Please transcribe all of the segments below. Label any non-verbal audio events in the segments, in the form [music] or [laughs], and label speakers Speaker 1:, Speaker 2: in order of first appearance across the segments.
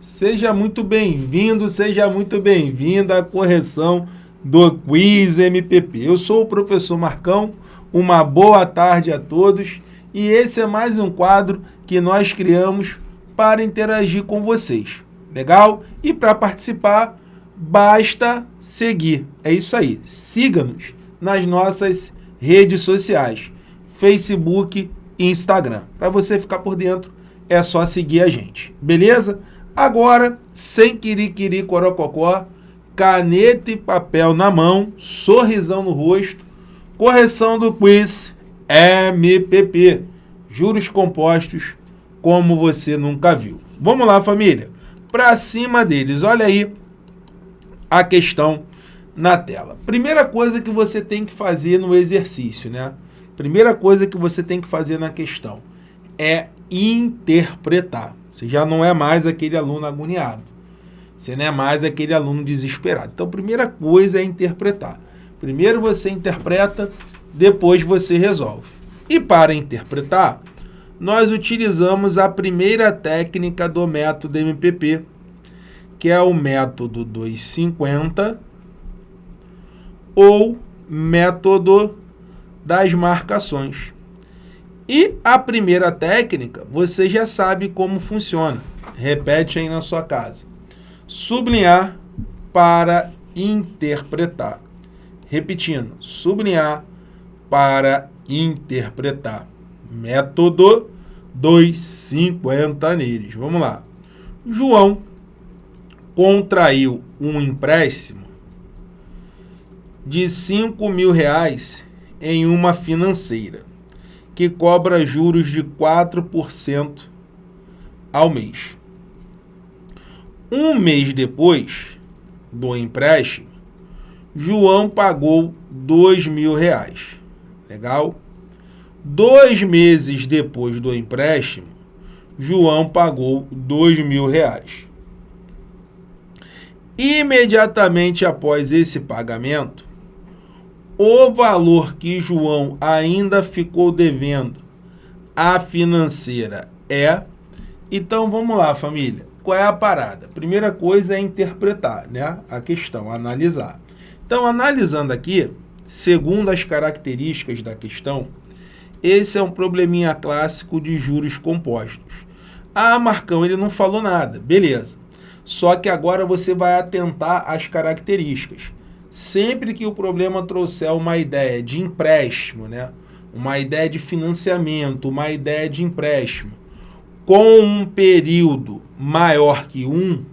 Speaker 1: Seja muito bem-vindo, seja muito bem-vinda à correção do Quiz MPP. Eu sou o professor Marcão, uma boa tarde a todos e esse é mais um quadro que nós criamos para interagir com vocês. Legal? E para participar, basta seguir. É isso aí. Siga-nos nas nossas redes sociais, Facebook e Instagram. Para você ficar por dentro, é só seguir a gente. Beleza? Agora, sem quiriquiri corococó, caneta e papel na mão, sorrisão no rosto, correção do quiz MPP, juros compostos como você nunca viu. Vamos lá, família. Para cima deles, olha aí a questão na tela. Primeira coisa que você tem que fazer no exercício, né? Primeira coisa que você tem que fazer na questão é interpretar. Você já não é mais aquele aluno agoniado. Você não é mais aquele aluno desesperado. Então, primeira coisa é interpretar. Primeiro você interpreta, depois você resolve. E para interpretar, nós utilizamos a primeira técnica do método MPP, que é o método 250 ou método das marcações. E a primeira técnica, você já sabe como funciona. Repete aí na sua casa. Sublinhar para interpretar. Repetindo, sublinhar para interpretar. Método 250 neles. Vamos lá. João contraiu um empréstimo de 5 mil reais em uma financeira que cobra juros de 4% ao mês. Um mês depois do empréstimo, João pagou 2 mil reais. Legal? Dois meses depois do empréstimo, João pagou dois mil reais. Imediatamente após esse pagamento, o valor que João ainda ficou devendo à financeira é... Então, vamos lá, família. Qual é a parada? Primeira coisa é interpretar né? a questão, analisar. Então, analisando aqui, segundo as características da questão, esse é um probleminha clássico de juros compostos. Ah, Marcão, ele não falou nada. Beleza. Só que agora você vai atentar às características. Sempre que o problema trouxer uma ideia de empréstimo, né? uma ideia de financiamento, uma ideia de empréstimo, com um período maior que um,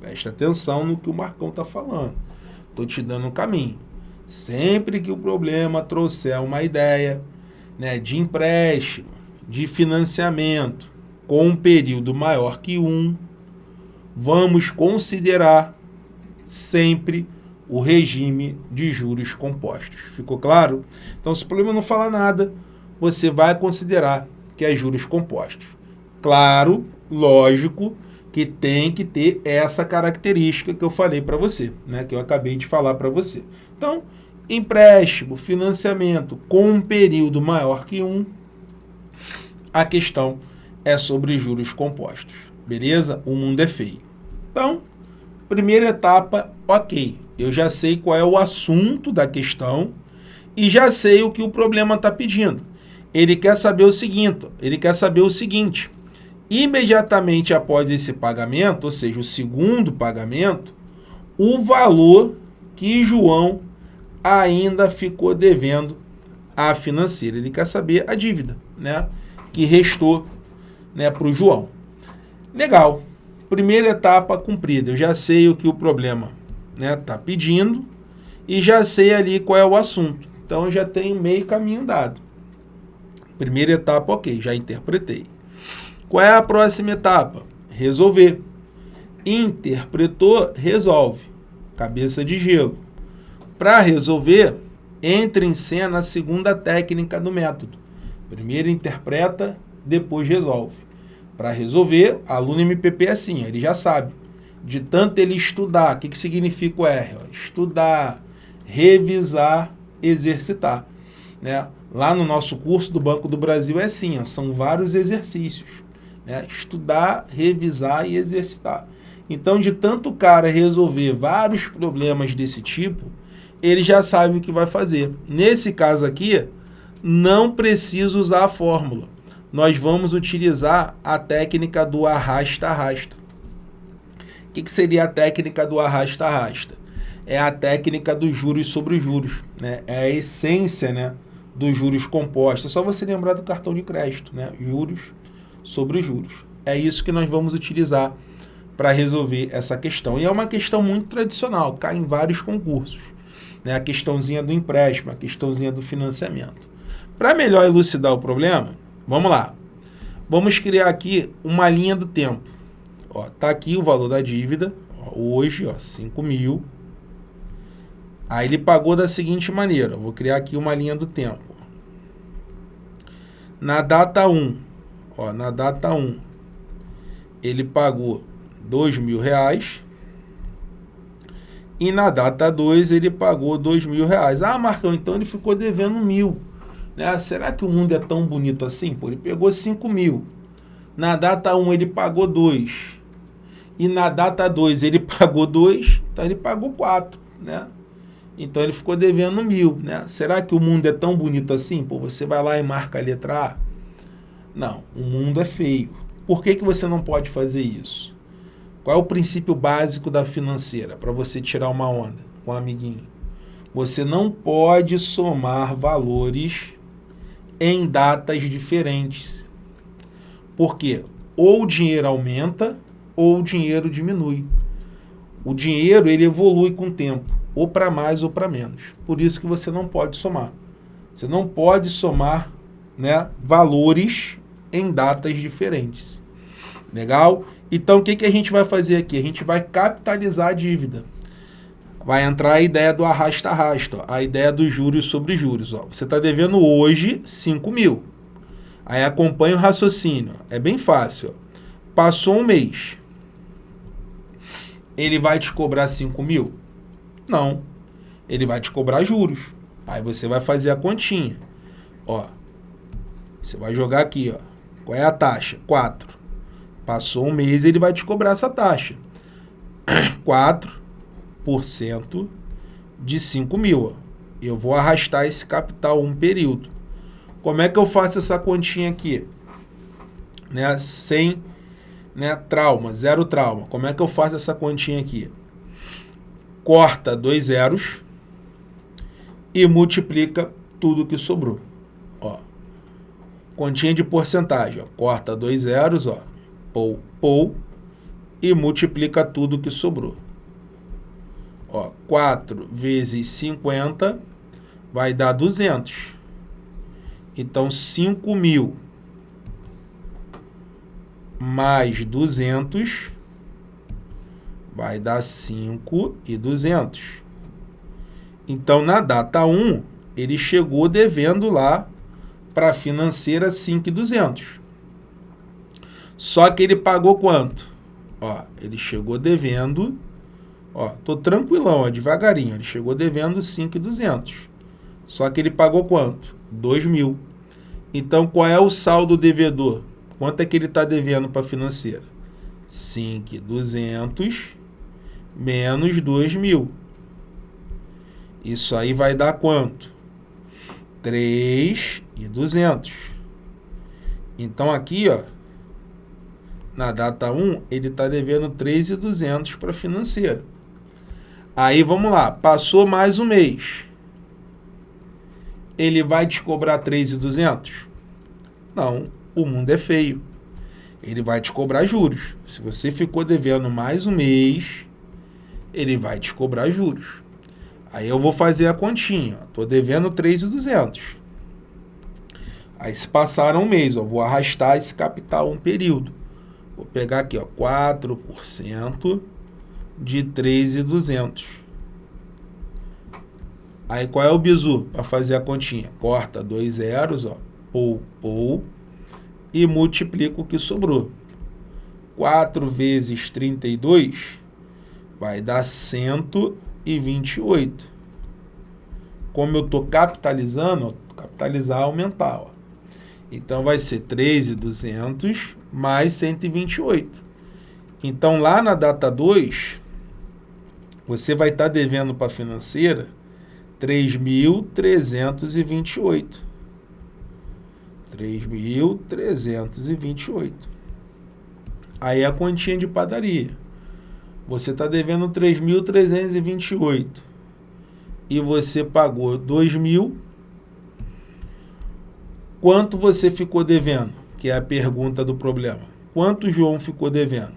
Speaker 1: preste atenção no que o Marcão está falando. Estou te dando um caminho. Sempre que o problema trouxer uma ideia né, de empréstimo, de financiamento, com um período maior que um, vamos considerar sempre o regime de juros compostos. Ficou claro? Então, se o problema não fala nada, você vai considerar que é juros compostos. Claro, lógico, que tem que ter essa característica que eu falei para você, né? que eu acabei de falar para você. Então, empréstimo, financiamento com um período maior que um, a questão é sobre juros compostos. Beleza? O mundo é feio. Então, primeira etapa, ok. Eu já sei qual é o assunto da questão e já sei o que o problema está pedindo. Ele quer saber o seguinte, ele quer saber o seguinte, imediatamente após esse pagamento, ou seja, o segundo pagamento, o valor que João ainda ficou devendo à financeira. Ele quer saber a dívida né, que restou né, para o João. Legal. Primeira etapa cumprida. Eu já sei o que o problema né, tá pedindo e já sei ali qual é o assunto. Então, já tenho meio caminho dado. Primeira etapa, ok, já interpretei. Qual é a próxima etapa? Resolver. Interpretou, resolve. Cabeça de gelo. Para resolver, entre em cena a segunda técnica do método. Primeiro interpreta, depois resolve. Para resolver, aluno MPP é assim, ele já sabe. De tanto ele estudar, o que, que significa o R? Estudar, revisar, exercitar. Né? Lá no nosso curso do Banco do Brasil é assim, ó, são vários exercícios Né? Estudar, revisar e exercitar. Então, de tanto cara resolver vários problemas desse tipo, ele já sabe o que vai fazer. Nesse caso aqui, não precisa usar a fórmula. Nós vamos utilizar a técnica do arrasta-arrasta. O que, que seria a técnica do arrasta-arrasta? É a técnica dos juros sobre juros. Né? É a essência né, dos juros compostos. É só você lembrar do cartão de crédito. Né? Juros sobre juros. É isso que nós vamos utilizar para resolver essa questão. E é uma questão muito tradicional, cai em vários concursos né, a questãozinha do empréstimo, a questãozinha do financiamento. Para melhor elucidar o problema, vamos lá. Vamos criar aqui uma linha do tempo. Ó, tá aqui o valor da dívida, ó, hoje, ó, 5 mil. Aí ele pagou da seguinte maneira, vou criar aqui uma linha do tempo. Na data 1, ó, na data 1, ele pagou 2 mil reais. E na data 2 ele pagou dois mil reais. Ah, Marcão, então ele ficou devendo mil. Né? Será que o mundo é tão bonito assim? Pô, ele pegou 5 mil. Na data 1 um, ele pagou 2. E na data 2 ele [laughs] pagou 2, então ele pagou 4. Né? Então ele ficou devendo mil. Né? Será que o mundo é tão bonito assim? Pô, você vai lá e marca a letra A? Não, o mundo é feio. Por que, que você não pode fazer isso? Qual é o princípio básico da financeira para você tirar uma onda com um amiguinho? Você não pode somar valores em datas diferentes. Por quê? Ou o dinheiro aumenta ou o dinheiro diminui. O dinheiro ele evolui com o tempo, ou para mais ou para menos. Por isso que você não pode somar. Você não pode somar né, valores em datas diferentes. Legal? Então, o que, que a gente vai fazer aqui? A gente vai capitalizar a dívida. Vai entrar a ideia do arrasta-arrasta, a ideia dos juros sobre juros. Ó. Você está devendo hoje 5 mil. Aí acompanha o raciocínio. É bem fácil. Passou um mês. Ele vai te cobrar 5 mil? Não. Ele vai te cobrar juros. Aí você vai fazer a continha. Ó, você vai jogar aqui, ó. Qual é a taxa? 4. Passou um mês, ele vai te cobrar essa taxa. [clears throat] 4% de 5 mil. Eu vou arrastar esse capital um período. Como é que eu faço essa continha aqui? Né? Sem né, trauma, zero trauma. Como é que eu faço essa continha aqui? Corta dois zeros e multiplica tudo que sobrou. Ó. Continha de porcentagem. Ó. Corta dois zeros, ó pou, pou, e multiplica tudo que sobrou. Ó, 4 vezes 50 vai dar 200. Então, 5 mil mais 200 vai dar 5 e 200. Então, na data 1, ele chegou devendo lá para a financeira 5,200. Só que ele pagou quanto? Ó, ele chegou devendo, ó, tô tranquilão, ó, devagarinho, ele chegou devendo 5,200. Só que ele pagou quanto? 2 mil. Então, qual é o saldo devedor? Quanto é que ele está devendo para a financeira? 5,200 menos 2 mil. Isso aí vai dar quanto? 3,200. Então, aqui, ó, na data 1, ele está devendo 3.200 para financeiro. Aí vamos lá, passou mais um mês. Ele vai te cobrar 3.200? Não, o mundo é feio. Ele vai te cobrar juros. Se você ficou devendo mais um mês, ele vai te cobrar juros. Aí eu vou fazer a continha. Estou devendo 3.200. Aí se passar um mês, eu vou arrastar esse capital um período. Vou pegar aqui, ó, 4% de 3,200. Aí qual é o bizu para fazer a continha? Corta dois zeros, ó, pou, pou, e multiplica o que sobrou. 4 vezes 32 vai dar 128. Como eu estou capitalizando, capitalizar aumentar. Ó. Então vai ser 3,200 mais 128. Então, lá na data 2, você vai estar tá devendo para a financeira 3.328. 3.328. Aí é a continha de padaria. Você está devendo 3.328 e você pagou 2.000. Quanto você ficou devendo? Que é a pergunta do problema. Quanto João ficou devendo?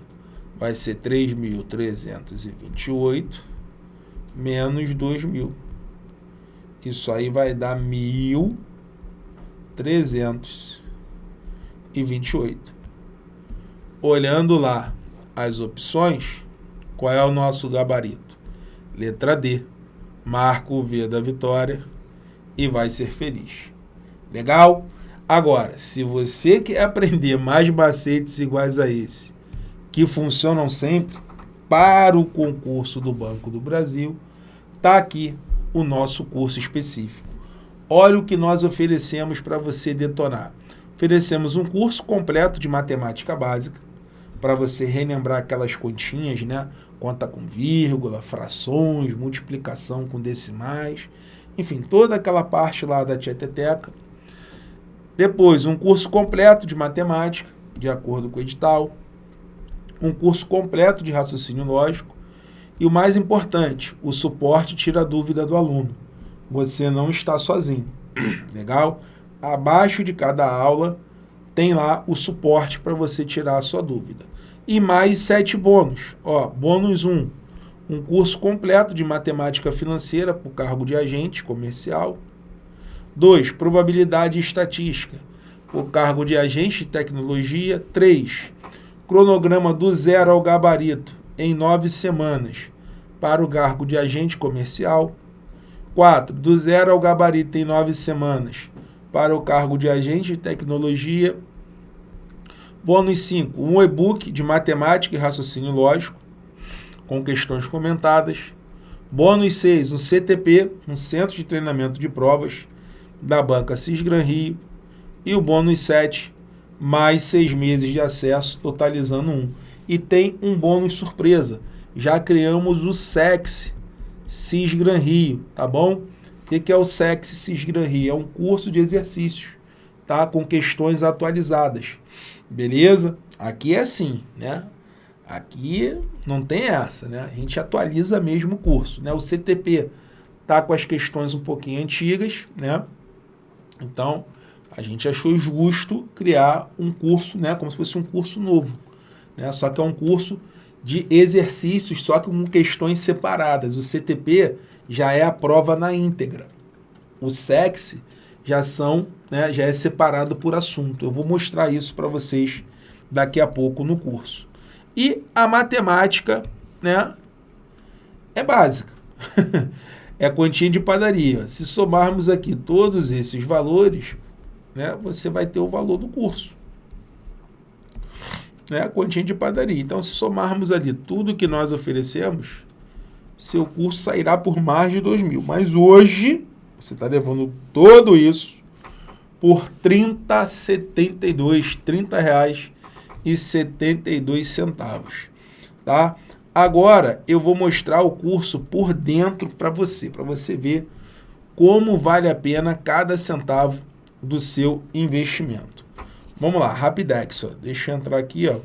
Speaker 1: Vai ser 3.328 menos 2.000. Isso aí vai dar 1.328. Olhando lá as opções, qual é o nosso gabarito? Letra D. Marca o V da vitória e vai ser feliz. Legal? Agora, se você quer aprender mais macetes iguais a esse, que funcionam sempre para o concurso do Banco do Brasil, está aqui o nosso curso específico. Olha o que nós oferecemos para você detonar. Oferecemos um curso completo de matemática básica, para você relembrar aquelas continhas, né? Conta com vírgula, frações, multiplicação com decimais, enfim, toda aquela parte lá da tieteteca. Depois, um curso completo de matemática, de acordo com o edital. Um curso completo de raciocínio lógico e o mais importante, o suporte tira a dúvida do aluno. Você não está sozinho. [clears throat] Legal? Abaixo de cada aula tem lá o suporte para você tirar a sua dúvida. E mais sete bônus. Ó, bônus 1, um, um curso completo de matemática financeira para o cargo de agente comercial. 2. Probabilidade e estatística para o cargo de agente de tecnologia. 3. Cronograma do zero ao gabarito em nove semanas para o cargo de agente comercial. 4. Do zero ao gabarito em nove semanas para o cargo de agente de tecnologia. Bônus 5. Um e-book de matemática e raciocínio lógico, com questões comentadas. Bônus 6. Um CTP, um Centro de Treinamento de Provas, da banca Cisgran Rio. E o bônus 7, mais seis meses de acesso, totalizando um e tem um bônus surpresa. Já criamos o SEX Cisgran Rio, tá bom? O que é o SEX Cisgran Rio? É um curso de exercícios, tá? Com questões atualizadas, beleza? Aqui é assim, né? Aqui não tem essa, né? A gente atualiza mesmo o curso, né? O CTP tá com as questões um pouquinho antigas, né? Então, a gente achou justo criar um curso, né? Como se fosse um curso novo, né? Só que é um curso de exercícios, só que com questões separadas. O CTP já é a prova na íntegra. O SEX já são, né, já é separado por assunto. Eu vou mostrar isso para vocês daqui a pouco no curso. E a matemática, né, é básica. [laughs] é quantia de padaria. Se somarmos aqui todos esses valores, né, você vai ter o valor do curso né, a quantia de padaria. Então, se somarmos ali tudo que nós oferecemos, seu curso sairá por mais de 2 mil. Mas hoje, você está levando tudo isso por 30,72, 30 reais e 72 centavos, tá? Agora, eu vou mostrar o curso por dentro para você, para você ver como vale a pena cada centavo do seu investimento. Vamos lá, Rapidex, ó. Deixa eu entrar aqui, ó.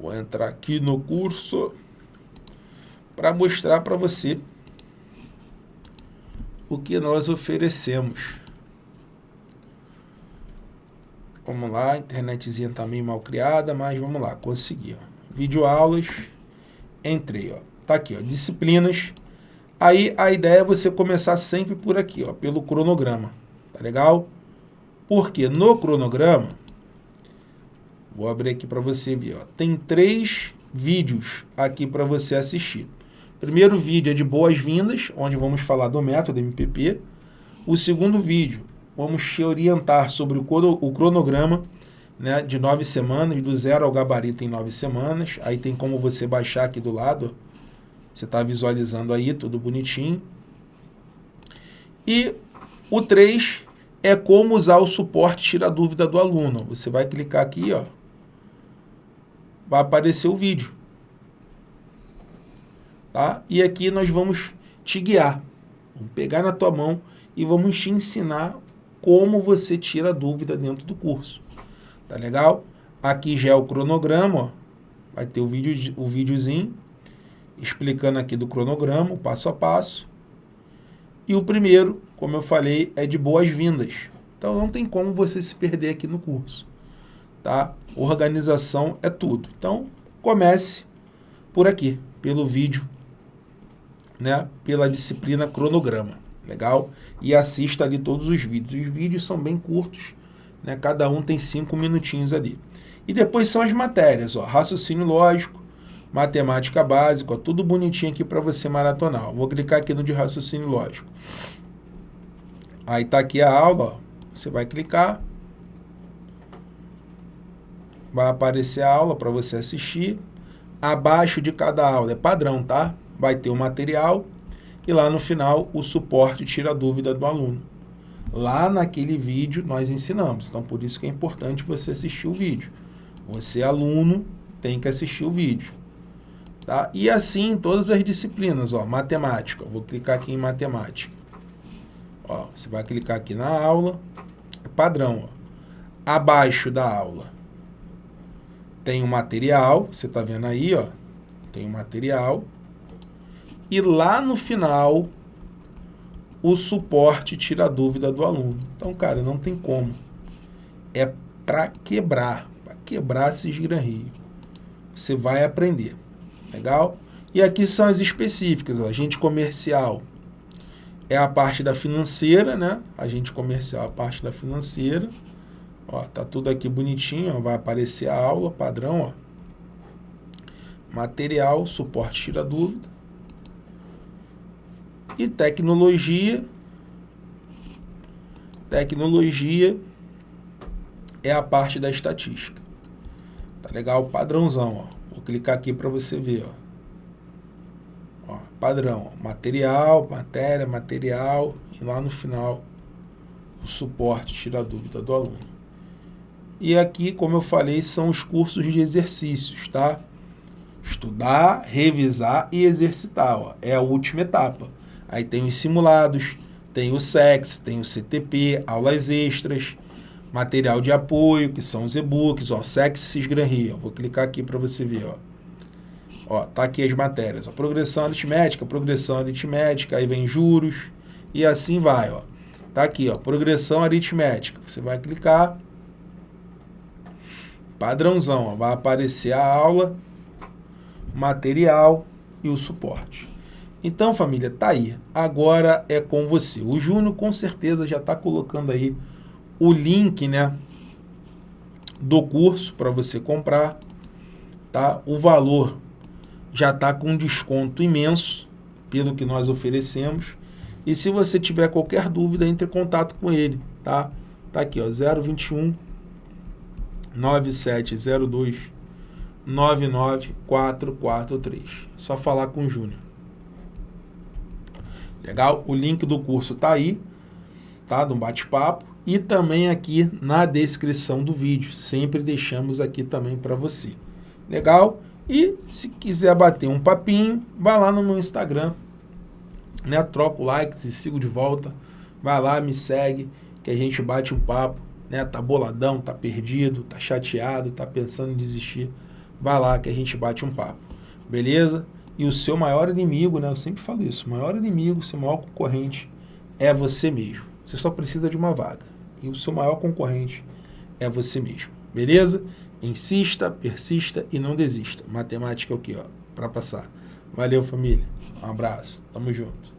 Speaker 1: Vou entrar aqui no curso para mostrar para você o que nós oferecemos. Vamos lá, internetzinha tá meio mal criada, mas vamos lá, consegui, ó. Videoaulas, entrei, ó. Tá aqui, ó, disciplinas. Aí a ideia é você começar sempre por aqui, ó, pelo cronograma. Tá legal? Porque no cronograma, vou abrir aqui para você ver, ó, tem três vídeos aqui para você assistir. Primeiro vídeo é de boas-vindas, onde vamos falar do método MPP. O segundo vídeo, vamos te orientar sobre o cronograma né, de nove semanas, do zero ao gabarito em nove semanas. Aí tem como você baixar aqui do lado, você está visualizando aí, tudo bonitinho. E o 3 é como usar o suporte tira dúvida do aluno. Você vai clicar aqui, ó, vai aparecer o vídeo. Tá? E aqui nós vamos te guiar. Vamos pegar na tua mão e vamos te ensinar como você tira dúvida dentro do curso. Tá legal? Aqui já é o cronograma, ó. vai ter o, vídeo, o videozinho explicando aqui do cronograma, passo a passo. E o primeiro, como eu falei, é de boas-vindas. Então não tem como você se perder aqui no curso. Tá? Organização é tudo. Então comece por aqui, pelo vídeo, né? pela disciplina cronograma. Legal? E assista ali todos os vídeos. Os vídeos são bem curtos, né? cada um tem cinco minutinhos ali. E depois são as matérias, ó, raciocínio lógico, matemática básica, ó, tudo bonitinho aqui para você maratonar. Vou clicar aqui no de raciocínio lógico. Aí tá aqui a aula, ó. você vai clicar, vai aparecer a aula para você assistir. Abaixo de cada aula é padrão, tá? Vai ter o material e lá no final o suporte tira a dúvida do aluno. Lá naquele vídeo nós ensinamos, então por isso que é importante você assistir o vídeo. Você, aluno, tem que assistir o vídeo. Tá? E assim em todas as disciplinas, ó, matemática. Vou clicar aqui em matemática. Ó, você vai clicar aqui na aula, é padrão. Ó. Abaixo da aula tem o material, você está vendo aí, ó, tem o material. E lá no final, o suporte tira a dúvida do aluno. Então, cara, não tem como. É para quebrar, para quebrar esses gran Você vai aprender. Legal? E aqui são as específicas, ó, agente comercial é a parte da financeira, né? Agente comercial, a parte da financeira. Ó, tá tudo aqui bonitinho, ó, vai aparecer a aula, padrão, ó. Material, suporte tira dúvida. E tecnologia. Tecnologia é a parte da estatística. Tá legal? Padrãozão, ó. Vou clicar aqui para você ver, ó padrão, material, matéria, material, e lá no final o suporte, tira a dúvida do aluno. E aqui, como eu falei, são os cursos de exercícios, tá? Estudar, revisar e exercitar, ó, é a última etapa. Aí tem os simulados, tem o SEX, tem o CTP, aulas extras, material de apoio, que são os e-books, ó, SEX Cisgran ó, vou clicar aqui para você ver, ó. Ó, tá aqui as matérias. Ó, progressão aritmética, progressão aritmética, aí vem juros e assim vai, ó. Tá aqui, ó, progressão aritmética. Você vai clicar. Padrãozão, ó, vai aparecer a aula, material e o suporte. Então, família, tá aí. Agora é com você. O Júnior com certeza já está colocando aí o link, né, do curso para você comprar, tá? O valor já está com um desconto imenso pelo que nós oferecemos. E se você tiver qualquer dúvida, entre em contato com ele, tá? Tá aqui, ó, 021 9702 99443. Só falar com o Júnior. Legal? O link do curso tá aí, tá? Do bate-papo. E também aqui na descrição do vídeo. Sempre deixamos aqui também para você. Legal? E se quiser bater um papinho, vai lá no meu Instagram, né? Troca o like, se sigo de volta. Vai lá, me segue, que a gente bate um papo, né? Tá boladão, tá perdido, tá chateado, tá pensando em desistir. Vai lá que a gente bate um papo. Beleza? E o seu maior inimigo, né? Eu sempre falo isso, o maior inimigo, o seu maior concorrente é você mesmo. Você só precisa de uma vaga. E o seu maior concorrente é você mesmo. Beleza? Insista, persista e não desista. Matemática é o que, ó, para passar. Valeu, família. Um abraço. Tamo junto.